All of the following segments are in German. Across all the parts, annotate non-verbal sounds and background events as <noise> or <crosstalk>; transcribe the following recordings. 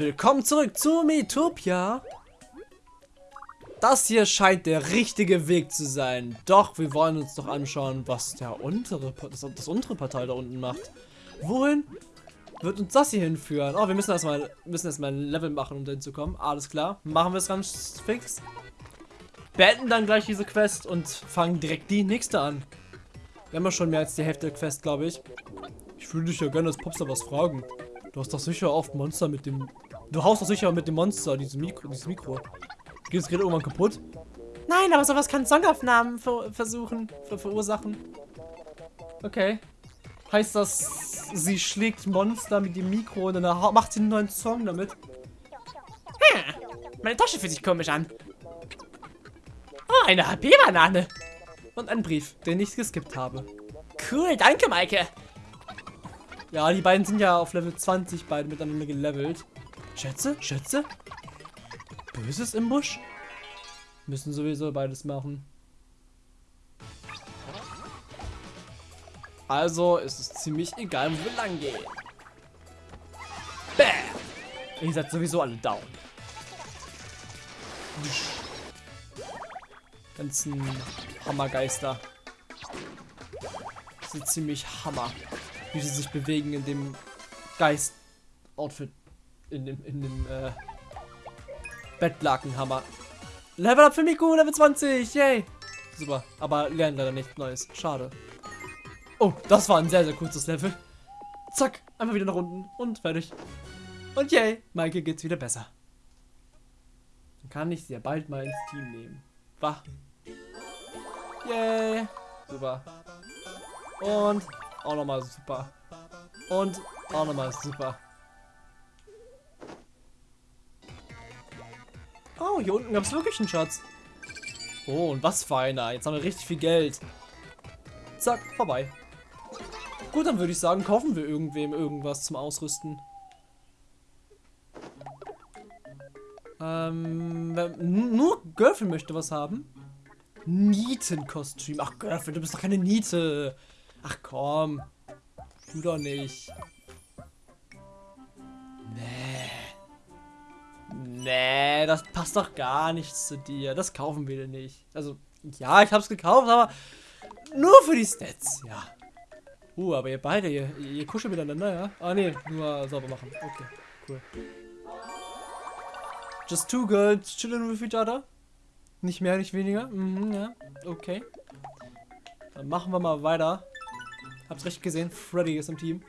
Willkommen zurück zu Metopia. Das hier scheint der richtige Weg zu sein. Doch wir wollen uns doch anschauen, was der untere, das, das untere Partei da unten macht. Wohin wird uns das hier hinführen? Oh, wir müssen erstmal müssen erstmal ein Level machen, um dahin zu kommen. Alles klar. Machen wir es ganz fix. Beenden dann gleich diese Quest und fangen direkt die nächste an. Wir haben ja schon mehr als die Hälfte der Quest, glaube ich. Ich würde dich ja gerne als Popstar was fragen. Du hast doch sicher oft Monster mit dem... Du haust doch sicher mit dem Monster, dieses Mikro. Dieses Mikro. Geht das Gerät irgendwann kaputt? Nein, aber sowas kann Songaufnahmen ver versuchen, ver verursachen. Okay. Heißt das, sie schlägt Monster mit dem Mikro und dann macht sie einen neuen Song damit? Hm, meine Tasche fühlt sich komisch an. Oh, eine HP-Banane. Und ein Brief, den ich geskippt habe. Cool, danke, Maike. Ja, die beiden sind ja auf Level 20 beide miteinander gelevelt. Schätze? Schätze? Böses im Busch? Müssen sowieso beides machen. Also ist es ziemlich egal, wo wir lang gehen. Bam! Ihr seid sowieso alle down. Ganzen Hammergeister. Das ziemlich Hammer wie sie sich bewegen in dem Geist-Outfit. In dem, in dem, äh, Bettlakenhammer. Level up für Miku, Level 20, yay! Super, aber lernen leider nicht Neues. Schade. Oh, das war ein sehr, sehr kurzes Level. Zack, einfach wieder nach unten und fertig. Und yay, Maike geht's wieder besser. Dann kann ich sie ja bald mal ins Team nehmen. Wach. Yay. Super. Und auch nochmal super. Und auch nochmal super. Oh, hier unten gab es wirklich einen Schatz. Oh, und was für einer. Jetzt haben wir richtig viel Geld. Zack, vorbei. Gut, dann würde ich sagen, kaufen wir irgendwem irgendwas zum Ausrüsten. Ähm, nur Girlfriend möchte was haben. Nietenkostüm. Ach, Girlfriend, du bist doch keine Niete. Ach komm. Du doch nicht. Das passt doch gar nicht zu dir. Das kaufen wir denn nicht. Also, ja, ich hab's gekauft, aber nur für die Stats, ja. Uh, aber ihr beide, ihr, ihr kuschelt miteinander, ja? Ah, nee, nur sauber machen. Okay, cool. Just two girls chilling with each other. Nicht mehr, nicht weniger. Mhm, ja, okay. Dann machen wir mal weiter. Hab's recht gesehen, Freddy ist im Team.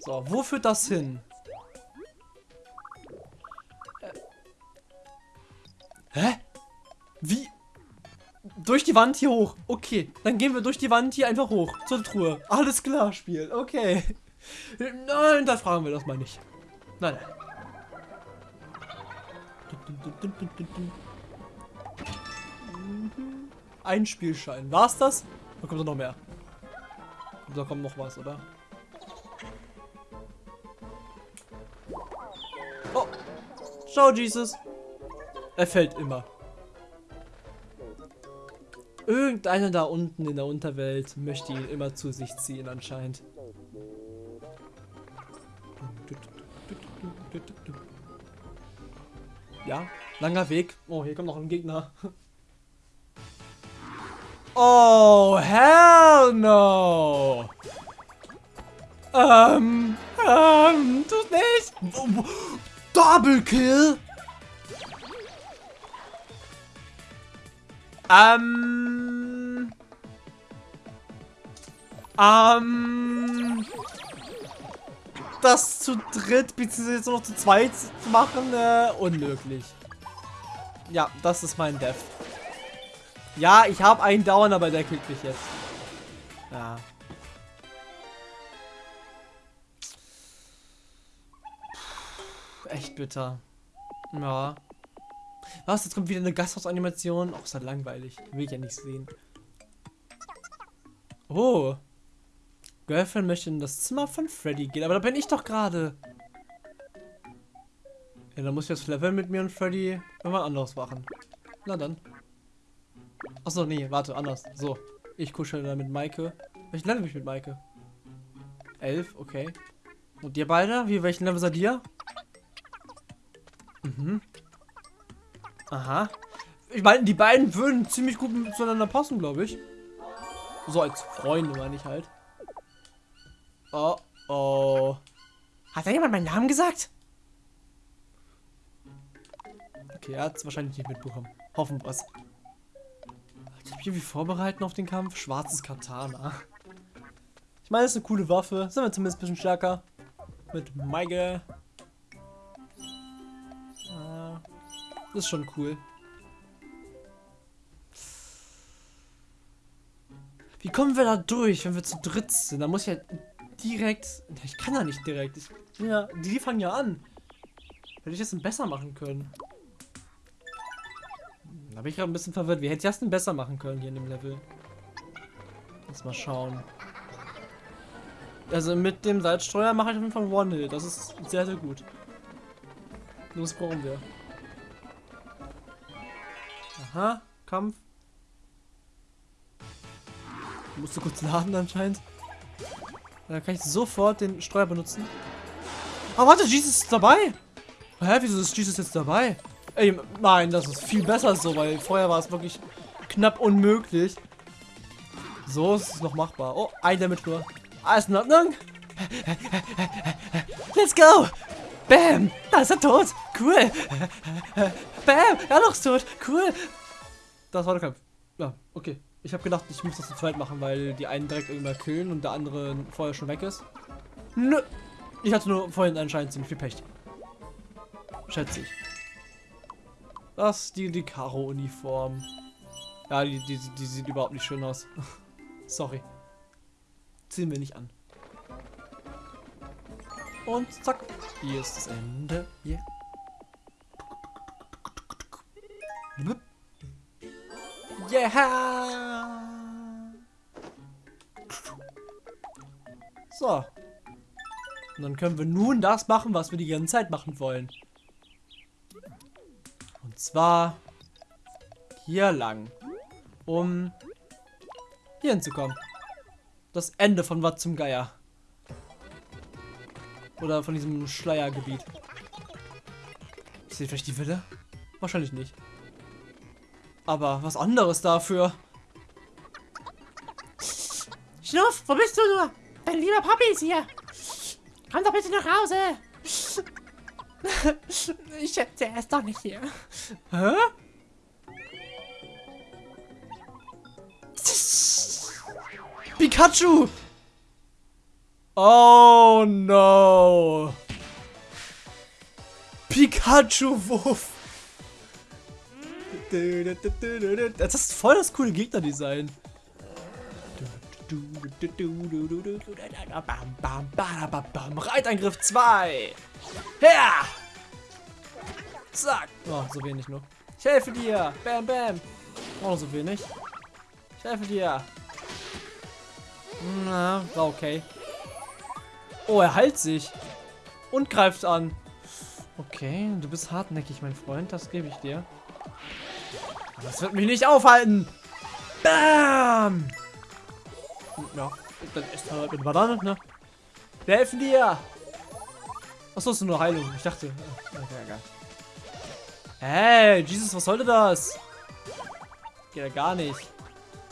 So, wo führt das hin? Die Wand hier hoch. Okay, dann gehen wir durch die Wand hier einfach hoch. Zur Truhe. Alles klar, Spiel. Okay. Nein, da fragen wir das mal nicht. Nein. Ein Spielschein. War's das? Da kommt noch mehr. Da kommt noch was, oder? Oh. Schau, Jesus. Er fällt immer. Irgendeiner da unten in der Unterwelt möchte ihn immer zu sich ziehen anscheinend. Ja, langer Weg. Oh, hier kommt noch ein Gegner. Oh, hell no. Ähm, ähm, tut nicht. Double Kill. Ähm. Ähm. Das zu dritt, beziehungsweise jetzt noch zu zweit zu machen, äh, unmöglich. Ja, das ist mein Death. Ja, ich habe einen Down, aber der kriegt mich jetzt. Ja. Puh, echt bitter. Ja. Was? Jetzt kommt wieder eine Gasthausanimation. Oh, ist halt langweilig. Will ich ja nicht sehen. Oh. Girlfriend möchte in das Zimmer von Freddy gehen. Aber da bin ich doch gerade. Ja, dann muss ich das Level mit mir und Freddy irgendwann anderes machen. Na dann. Achso, nee, warte, anders. So. Ich kuschel da mit Maike. Ich lerne mich mit Maike. Elf, okay. Und ihr beide? Wie, welchen Level seid ihr? Mhm. Aha. Ich meine, die beiden würden ziemlich gut zueinander passen, glaube ich. So als Freunde, meine ich halt. Oh, oh. Hat da jemand meinen Namen gesagt? Okay, er hat es wahrscheinlich nicht mitbekommen. Hoffen wir es. Ich mich irgendwie vorbereiten auf den Kampf. Schwarzes Katana. Ich meine, es ist eine coole Waffe. Sind wir zumindest ein bisschen stärker. Mit Maige. Ah, das ist schon cool. Wie kommen wir da durch, wenn wir zu dritt sind? Da muss ich ja direkt... Ich kann ja nicht direkt. Ich, ja, die fangen ja an. Hätte ich das denn besser machen können? Da bin ich gerade ein bisschen verwirrt. Wie hätte ich das denn besser machen können hier in dem Level? Lass mal schauen. Also mit dem Salzstreuer mache ich auf jeden Fall One-Hit. Das ist sehr, sehr gut. Das brauchen wir. Aha, Kampf. Musst du kurz laden anscheinend. Dann kann ich sofort den Streuer benutzen. Ah, warte, Jesus ist dabei. Hä, wieso ist Jesus jetzt dabei? Ey, nein, das ist viel besser so, weil vorher war es wirklich knapp unmöglich. So ist es noch machbar. Oh, ein Damage nur. Alles in Ordnung? Let's go! Bam! Da ist er tot! Cool! Bam! Er noch tot! Cool! Das war der Kampf. Ja, okay. Ich habe gedacht, ich muss das zu zweit machen, weil die einen direkt irgendwann killen und der andere vorher schon weg ist. Nö! Ich hatte nur vorhin anscheinend ziemlich viel Pech. Schätze ich. Das ist die, die Karo-Uniform. Ja, die, die, die sieht überhaupt nicht schön aus. <laughs> Sorry. Ziehen wir nicht an. Und zack. Hier ist das Ende. Yeah. Yeah! So. Und dann können wir nun das machen, was wir die ganze Zeit machen wollen. Und zwar hier lang. Um hier hinzukommen. Das Ende von was zum Geier. Oder von diesem Schleiergebiet. Seht vielleicht die Wille? Wahrscheinlich nicht. Aber was anderes dafür. Schnuff, wo bist du nur? Dein lieber Papi ist hier. Komm doch bitte nach Hause. <laughs> ich schätze, er ist doch nicht hier. Hä? Pikachu! Oh no! Pikachu-Wuff! Das ist voll das coole Gegnerdesign. Reitangriff 2! Her! Zack! Oh, so wenig nur. Ich helfe dir! Bam, bam! Noch so wenig. Ich helfe dir! Na, war okay. Oh, er heilt sich. Und greift an. Okay, du bist hartnäckig, mein Freund. Das gebe ich dir. Aber das wird mich nicht aufhalten. Bam! Ja, dann ist halt mit Banane, ne? Wir helfen dir. Achso, ist nur Heilung. Ich dachte. äh, Okay, egal. Hey, Jesus, was sollte das? Geht ja gar nicht.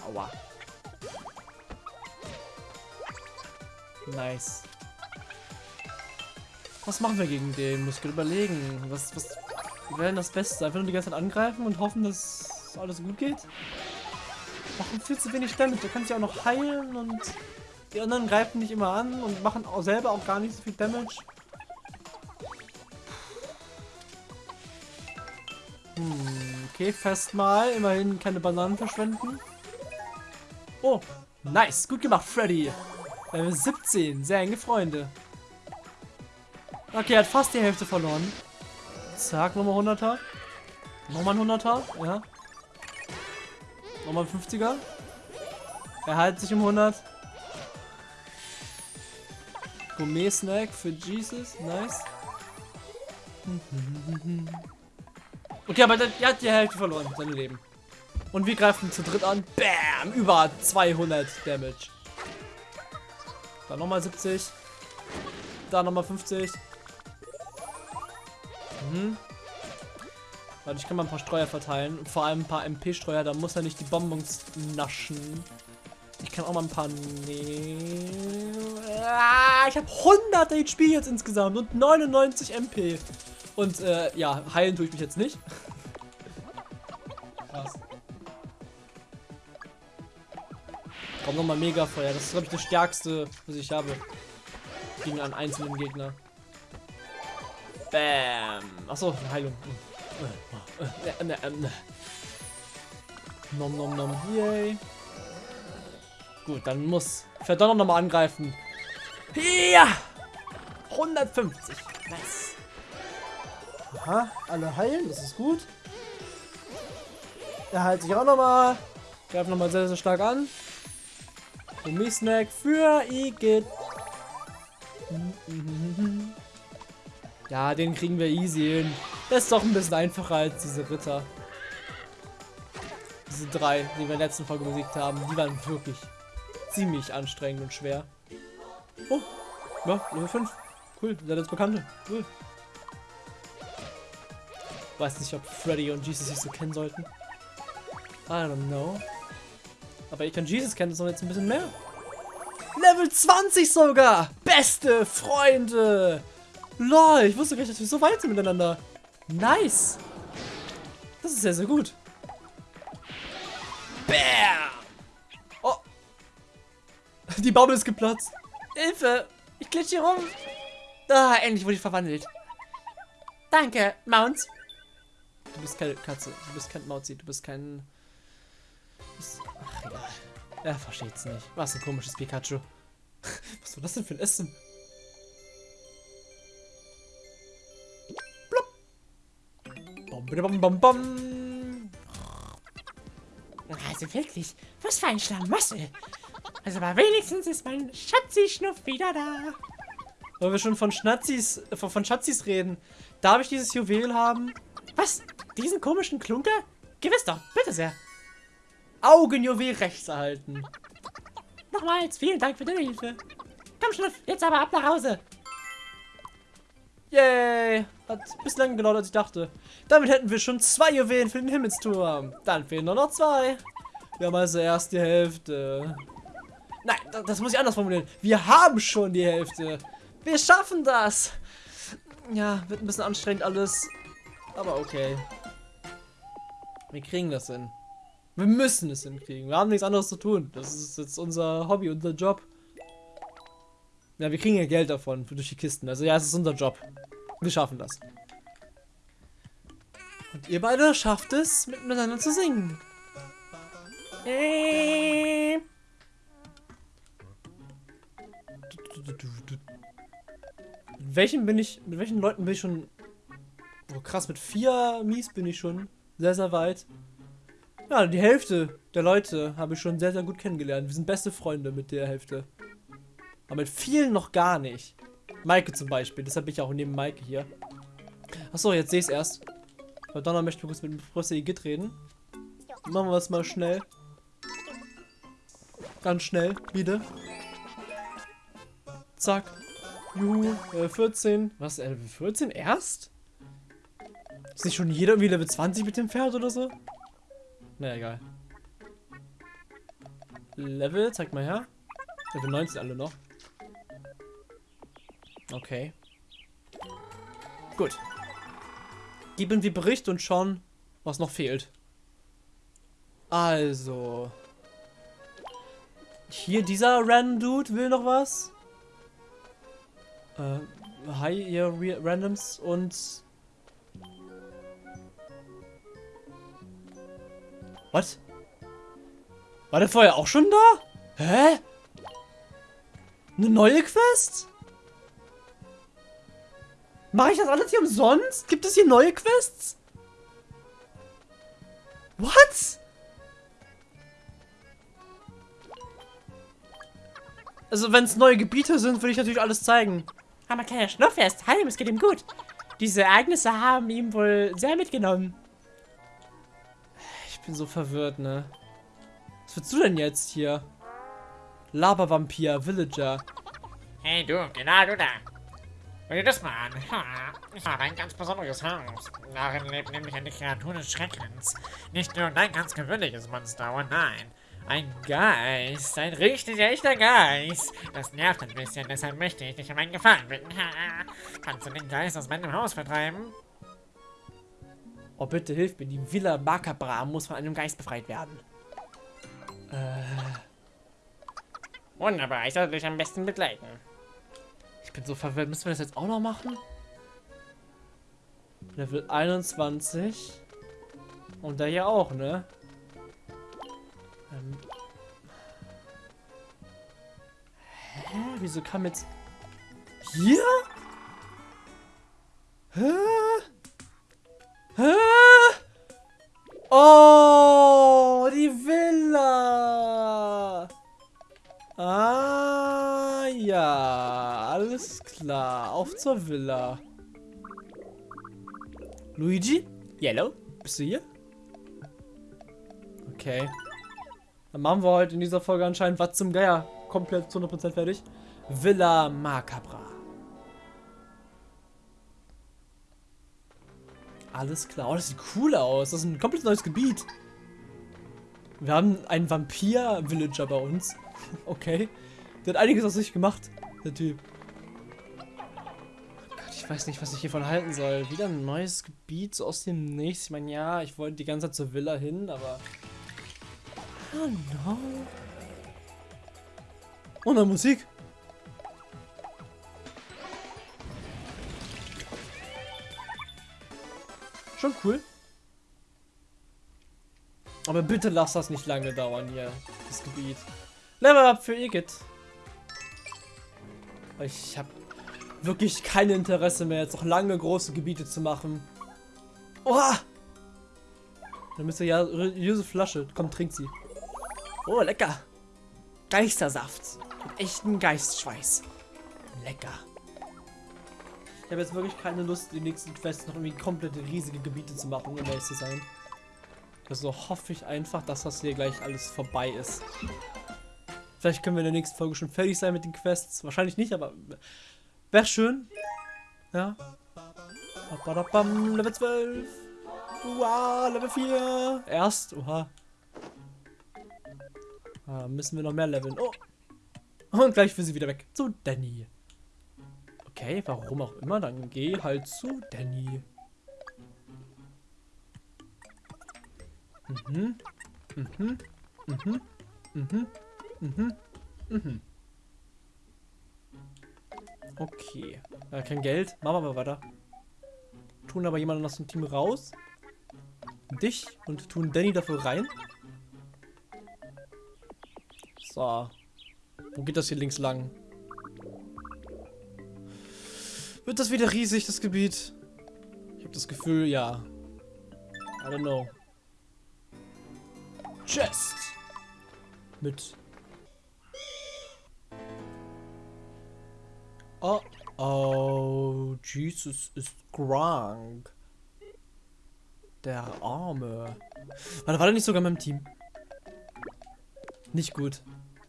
Aua. Nice. Was machen wir gegen den? Muss ich überlegen. Was, was wäre denn das Beste? Einfach nur die ganze Zeit angreifen und hoffen, dass alles gut geht? Machen viel zu wenig Damage. Der kann sich auch noch heilen und die anderen greifen nicht immer an und machen auch selber auch gar nicht so viel Damage. Hm, okay, festmal. Immerhin keine Bananen verschwenden. Oh, nice. Gut gemacht, Freddy. Level 17. Sehr enge Freunde. Okay, er hat fast die Hälfte verloren. Zack, nochmal 100er. Nochmal ein 100er, ja. Nochmal ein 50er. Er heilt sich um 100. Gourmet-Snack für Jesus. Nice. Okay, aber der hat die Hälfte verloren, sein Leben. Und wir greifen zu dritt an. Bam! Über 200 Damage. Dann nochmal 70. Da nochmal 50. Mhm. Ich kann mal ein paar Streuer verteilen. Und vor allem ein paar MP-Streuer, da muss er nicht die Bonbons naschen. Ich kann auch mal ein paar nehmen. Ah, ich habe 100 HP jetzt insgesamt und 99 MP. Und äh, ja, heilen tue ich mich jetzt nicht. <laughs> Krass. Komm nochmal Mega-Feuer. Das ist, glaube ich, das stärkste, was ich habe. Gegen einen einzelnen Gegner. Bam. Achso, Heilung. Äh, äh, äh, nom nom nom. Yay. Gut, dann muss Verdonner nochmal angreifen. Ja! 150. Nice. Aha, alle heilen, das ist gut. Er heilt sich auch nochmal. Greift nochmal sehr, sehr stark an. Gummi-Snack für Igitt. Ja, den kriegen wir easy hin. Das ist doch ein bisschen einfacher als diese Ritter. Diese drei, die wir in der letzten Folge besiegt haben, die waren wirklich ziemlich anstrengend und schwer. Oh, ja, Level 5. Cool, seid jetzt Bekannte. Cool. Weiß nicht, ob Freddy und Jesus sich so kennen sollten. I don't know. Aber ich kann Jesus kennen, das ist jetzt ein bisschen mehr. Level 20 sogar! Beste Freunde! Lol, ich wusste gar nicht, dass wir so weit sind miteinander. Nice! Das ist sehr, sehr gut. Bam! Oh! <laughs> Die Bubble ist geplatzt. Hilfe! Ich glitsch hier rum. Ah, endlich wurde ich verwandelt. Danke, Mounts. Du bist keine Katze. Du bist kein Mauzi. Du bist kein... Bist... Ach, egal. Er versteht's nicht. Was ein komisches Pikachu. <laughs> Was war das denn für ein Essen? Also wirklich, was für ein Schlamassel. Also aber wenigstens ist mein Schatzi-Schnuff wieder da. Weil wir schon von Schnatzis, äh, von Schatzis reden. Darf ich dieses Juwel haben? Was? Diesen komischen Klunker? Gewiss doch, bitte sehr. Augenjuwel rechts erhalten. Nochmals, vielen Dank für deine Hilfe. Komm, Schnuff, jetzt aber ab nach Hause. Yay! Hat ein bisschen länger gedauert, als ich dachte. Damit hätten wir schon zwei Juwelen für den Himmelsturm. Dann fehlen nur noch zwei. Wir haben also erst die Hälfte. Nein, das muss ich anders formulieren. Wir haben schon die Hälfte. Wir schaffen das. Ja, wird ein bisschen anstrengend alles. Aber okay. Wir kriegen das hin. Wir müssen es hinkriegen. Wir haben nichts anderes zu tun. Das ist jetzt unser Hobby, unser Job. Ja, wir kriegen ja Geld davon, durch die Kisten. Also ja, es ist unser Job. Wir schaffen das. Und ihr beide schafft es, miteinander zu singen. Mit welchen bin ich, mit welchen Leuten bin ich schon, oh krass, mit vier Mies bin ich schon sehr, sehr weit. Ja, die Hälfte der Leute habe ich schon sehr, sehr gut kennengelernt. Wir sind beste Freunde mit der Hälfte. Aber mit vielen noch gar nicht. Maike zum Beispiel. Deshalb bin ich auch neben Maike hier. Achso, jetzt sehe ich es erst. Donner möchte kurz mit Professor Igitt reden. Machen wir es mal schnell. Ganz schnell, wieder. Zack. Juhu, Level 14. Was, Level 14 erst? Ist nicht schon jeder irgendwie Level 20 mit dem Pferd oder so? Na, egal. Level, zeig mal her. Level 19 alle noch. Okay. Gut. Geben wir Bericht und schauen, was noch fehlt. Also. Hier, dieser Random Dude will noch was. Äh, hi, ihr Randoms und... Was? War der vorher auch schon da? Hä? Eine neue Quest? Mache ich das alles hier umsonst? Gibt es hier neue Quests? What? Also wenn es neue Gebiete sind, würde ich natürlich alles zeigen. Aber kleiner Schnurrfest, Hallo, es geht ihm gut. Diese Ereignisse haben ihm wohl sehr mitgenommen. Ich bin so verwirrt, ne? Was willst du denn jetzt hier? Lava-Vampir, Villager. Hey du, genau du da. Hör dir das mal an. Ha, ich habe ein ganz besonderes Haus. Darin lebt nämlich eine Kreatur des Schreckens. Nicht nur ein ganz gewöhnliches Monster, oh nein. Ein Geist. Ein richtig echter Geist. Das nervt ein bisschen, deshalb möchte ich dich um einen Gefallen bitten. Ha, kannst du den Geist aus meinem Haus vertreiben? Oh, bitte hilf mir. Die Villa Macabra muss von einem Geist befreit werden. Wunderbar, ich sollte dich am besten begleiten. Ich bin so verwirrt. Müssen wir das jetzt auch noch machen? Level 21. Und der hier auch, ne? Ähm. Hä? Wieso kam jetzt... Hier? Hä? Hä? Oh, die Villa. Ah, ja. Alles klar. Auf zur Villa. Luigi? Yellow? Bist du hier? Okay. Dann machen wir heute in dieser Folge anscheinend was zum Geier. Komplett zu 100% fertig. Villa Macabra. Alles klar. Oh, das sieht cool aus. Das ist ein komplett neues Gebiet. Wir haben einen Vampir-Villager bei uns. <laughs> Okay. Der hat einiges aus sich gemacht, der Typ. Oh Gott, ich weiß nicht, was ich hiervon halten soll. Wieder ein neues Gebiet so aus dem Nichts. Ich meine, ja, ich wollte die ganze Zeit zur Villa hin, aber... Oh no. Und dann Musik. Schon cool. Aber bitte lass das nicht lange dauern hier, das Gebiet. Level up für Igitt. Ich habe wirklich kein Interesse mehr, jetzt noch lange große Gebiete zu machen. Oha! Dann müsste ja religiöse Flasche. Komm, trink sie. Oh, lecker. Geistersaft. Mit echten Geistschweiß. Lecker. Ich habe jetzt wirklich keine Lust, die nächsten Quests noch irgendwie komplette riesige Gebiete zu machen, um ehrlich zu sein. Also hoffe ich einfach, dass das hier gleich alles vorbei ist. Vielleicht können wir in der nächsten Folge schon fertig sein mit den Quests. Wahrscheinlich nicht, aber wäre schön. Ja. Level 12. Wow, Level 4. Erst. Oha. Ah, müssen wir noch mehr leveln. Oh. Und gleich für sie wieder weg. Zu Danny. Okay, warum auch immer. Dann geh halt zu Danny. Mhm. Mhm. Mhm. Mhm. Mhm. Mhm. Okay. Äh, kein Geld. Machen wir mal weiter. Tun aber jemanden aus dem Team raus. Dich und tun Danny dafür rein. So. Wo geht das hier links lang? Wird das wieder riesig, das Gebiet? Ich habe das Gefühl, ja. I don't know. Chest. Mit. Oh, oh, Jesus ist krank. Der Arme. Warte, war der nicht sogar in meinem Team? Nicht gut.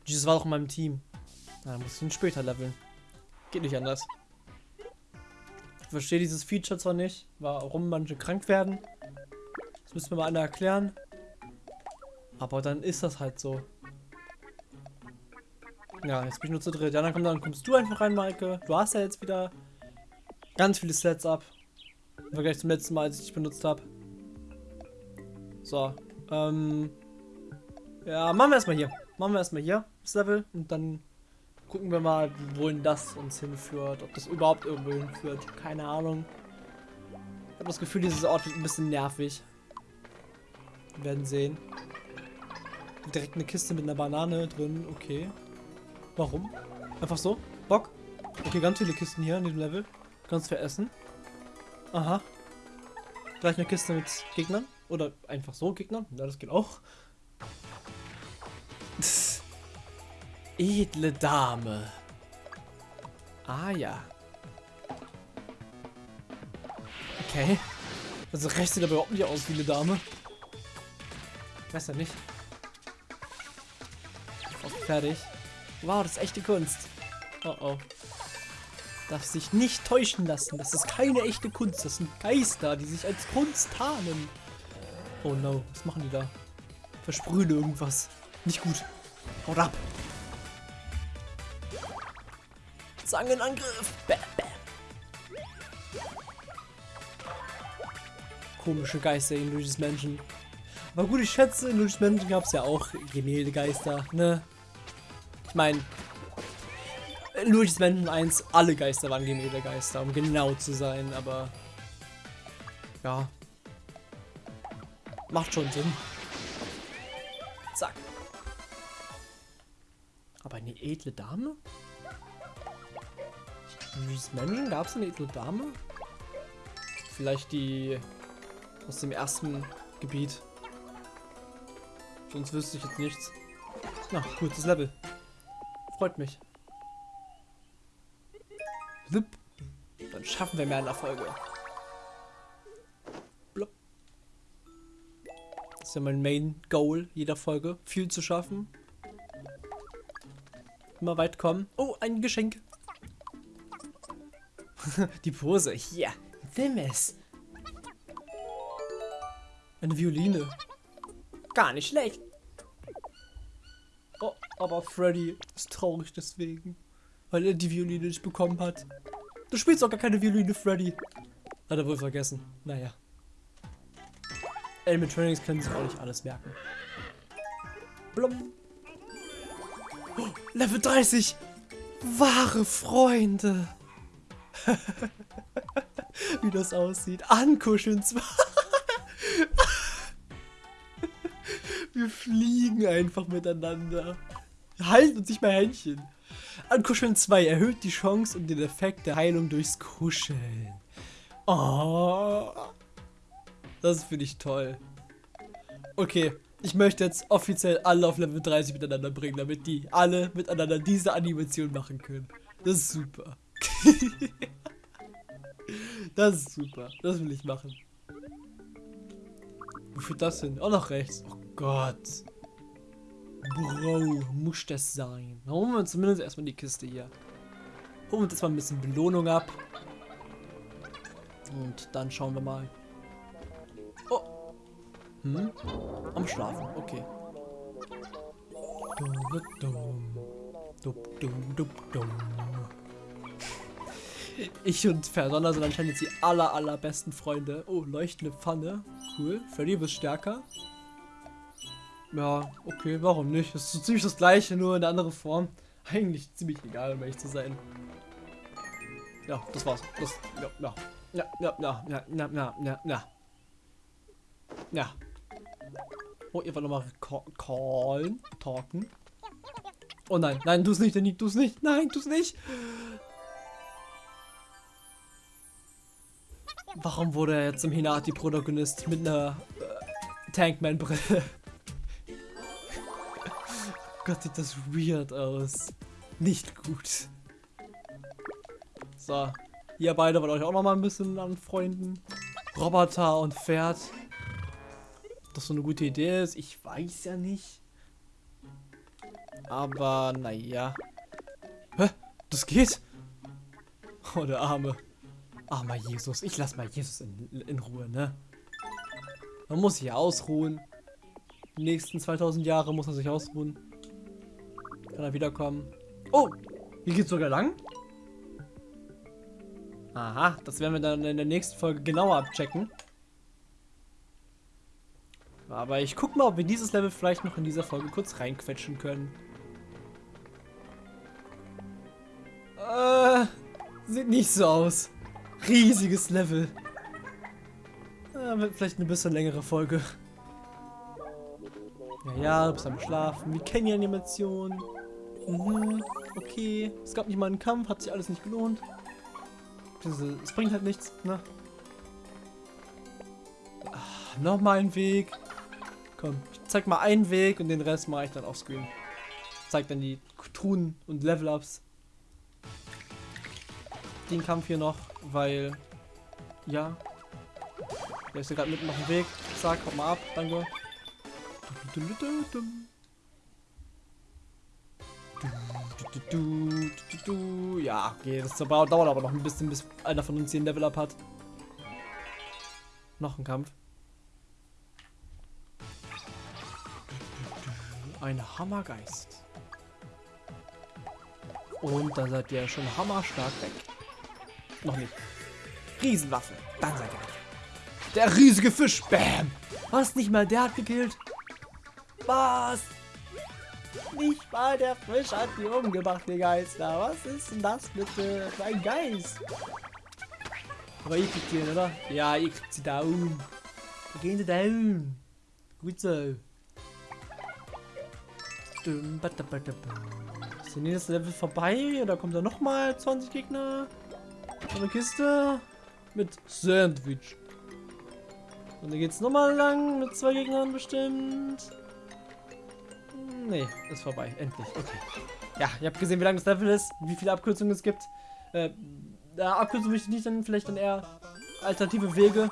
Jesus war doch in meinem Team. Na, dann muss ich ihn später leveln. Geht nicht anders. Ich verstehe dieses Feature zwar nicht, warum manche krank werden. Das müssen wir mal einer erklären. Aber dann ist das halt so. Ja, jetzt bin ich nur zu dritt. Ja, dann, komm, dann kommst du einfach rein, Maike. Du hast ja jetzt wieder ganz viele Sets ab. Im Vergleich zum letzten Mal, als ich dich benutzt habe. So. Ähm. Ja, machen wir erstmal hier. Machen wir erstmal hier das Level und dann gucken wir mal, wohin das uns hinführt. Ob das überhaupt irgendwo hinführt. Keine Ahnung. Ich habe das Gefühl, dieses Ort wird ein bisschen nervig. Wir werden sehen. Direkt eine Kiste mit einer Banane drin. Okay. Warum? Einfach so? Bock? Okay, ganz viele Kisten hier in diesem Level. Ganz viel Essen. Aha. Gleich eine Kiste mit Gegnern. Oder einfach so Gegnern. Ja, das geht auch. <laughs> Edle Dame. Ah ja. Okay. Also rechts sieht aber überhaupt nicht aus wie eine Dame. Ich weiß ja nicht. Okay, fertig. Wow, das ist echte Kunst. Oh oh. darf sich nicht täuschen lassen. Das ist keine echte Kunst. Das sind Geister, die sich als Kunst tarnen. Oh no, was machen die da? Versprühen irgendwas. Nicht gut. Haut ab. Zangenangriff. Bam, bam. Komische Geister in Luigi's Mansion. Aber gut, ich schätze, in Luigi's Mansion gab es ja auch Gemäldegeister, ne? Ich meine, in Luigi's Mansion 1, alle Geister waren Gemäldegeister, um genau zu sein, aber ja, macht schon Sinn. Zack. Aber eine edle Dame? Luigi's Mansion gab es eine edle Dame? Vielleicht die aus dem ersten Gebiet. Sonst wüsste ich jetzt nichts. Na, gutes Level. Freut mich. Blip. Dann schaffen wir mehr in der Folge. Blop. Das ist ja mein Main Goal jeder Folge. Viel zu schaffen. Immer weit kommen. Oh, ein Geschenk. <laughs> Die Pose. Hier. Nimm es. Eine Violine. Gar nicht schlecht. Aber Freddy ist traurig deswegen. Weil er die Violine nicht bekommen hat. Du spielst auch gar keine Violine, Freddy. Hat er wohl vergessen. Naja. Animatronics können sich auch nicht alles merken. Blum. Oh, Level 30. Wahre Freunde. <laughs> Wie das aussieht. Ankuscheln zwar. <laughs> Wir fliegen einfach miteinander. Wir halten uns nicht mehr Händchen. Ankuscheln 2 erhöht die Chance und den Effekt der Heilung durchs Kuscheln. Oh. Das finde ich toll. Okay, ich möchte jetzt offiziell alle auf Level 30 miteinander bringen, damit die alle miteinander diese Animation machen können. Das ist super. <laughs> das ist super. Das will ich machen. Wo führt das hin? Auch nach rechts. Oh Gott. Bro, muss das sein. Dann holen wir uns zumindest erstmal die Kiste hier. Holen wir uns jetzt mal ein bisschen Belohnung ab. Und dann schauen wir mal. Oh. Hm? Am Schlafen, okay. Ich und Ferdonner sind anscheinend jetzt die aller, allerbesten Freunde. Oh, leuchtende Pfanne. Cool. Freddy, bist stärker. Ja, okay, warum nicht? Das ist so ziemlich das gleiche, nur in einer anderen Form. Eigentlich ziemlich egal, um ehrlich zu sein. Ja, das war's. Das, ja, ja. Ja, ja, ja, ja, ja, ja, ja, ja. Ja. Oh, ihr wollt nochmal callen, talken. Oh nein, nein, tu es nicht, Danny, tu es nicht. Nein, tu es nicht. Warum wurde er jetzt im Hinati-Protagonist mit einer äh, Tankman-Brille? Gott, sieht das weird aus. Nicht gut. So. Ihr beide wollt euch auch noch mal ein bisschen anfreunden. Roboter und Pferd. Ob das so eine gute Idee ist, ich weiß ja nicht. Aber, naja. Hä? Das geht? Oh, der Arme. Armer Jesus. Ich lass mal Jesus in, in Ruhe, ne? Man muss sich ausruhen. Die nächsten 2000 Jahre muss er sich ausruhen. Kann er wiederkommen. Oh! Hier geht's sogar lang? Aha, das werden wir dann in der nächsten Folge genauer abchecken. Aber ich guck mal, ob wir dieses Level vielleicht noch in dieser Folge kurz reinquetschen können. Äh, sieht nicht so aus. Riesiges Level. Ja, wird vielleicht eine bisschen längere Folge. Ja, ja, du bist am Schlafen. Wir kennen die Animation. Mhm, okay. Es gab nicht mal einen Kampf, hat sich alles nicht gelohnt. Es bringt halt nichts, ne? Ach, Nochmal ein Weg. Komm, ich zeig mal einen Weg und den Rest mache ich dann auf Screen. Zeig dann die Truhen und Level-Ups. Den Kampf hier noch, weil... Ja. Der ist ja gerade mitten auf dem Weg. Zack, haut mal ab. Danke. Du, du, du. Ja, okay, das dauert aber noch ein bisschen, bis einer von uns hier ein Level-Up hat. Noch ein Kampf. Ein Hammergeist. Und dann seid ihr schon hammerstark weg. Noch nicht. Riesenwaffe. Dann seid ihr weg. Der riesige Fisch. Bam. Was? Nicht mal der hat gekillt? Was? Nicht mal der Fisch hat die umgebracht, die Geister. Was ist denn das bitte für ein Geist? Aber ihr kriegt ihn, oder? Ja, ihr kriegt sie down. Wir gehen sie down. Gut so. Ist der nächste Level vorbei? Oder kommt da nochmal 20 Gegner? Eine Kiste mit Sandwich. Und dann geht's nochmal lang mit zwei Gegnern bestimmt. Nee, ist vorbei. Endlich. Okay. Ja, ihr habt gesehen, wie lang das Level ist, wie viele Abkürzungen es gibt. Äh, ja, Abkürzungen möchte ich nicht, dann vielleicht dann eher alternative Wege.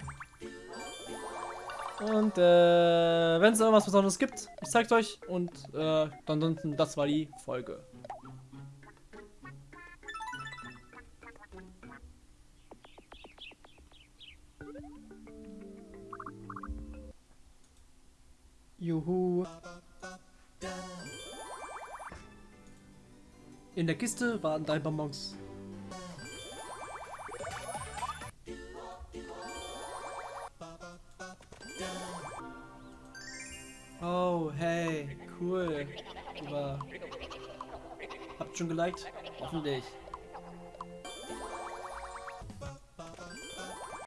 Und äh, wenn es irgendwas Besonderes gibt, ich zeig's euch. Und äh, ansonsten, das war die Folge. Juhu. In der Kiste waren drei Bonbons. Oh, hey, cool. Super. Habt schon geliked? Hoffentlich.